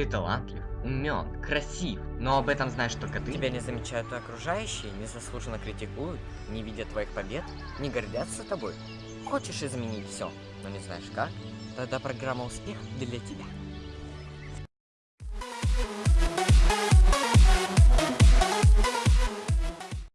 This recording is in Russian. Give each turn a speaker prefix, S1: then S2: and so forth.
S1: Ты талантлив, умен, красив, но об этом знаешь только ты.
S2: Тебя не замечают окружающие, незаслуженно критикуют, не видят твоих побед, не гордятся тобой. Хочешь изменить все, но не знаешь как? Тогда программа «Успех» для тебя.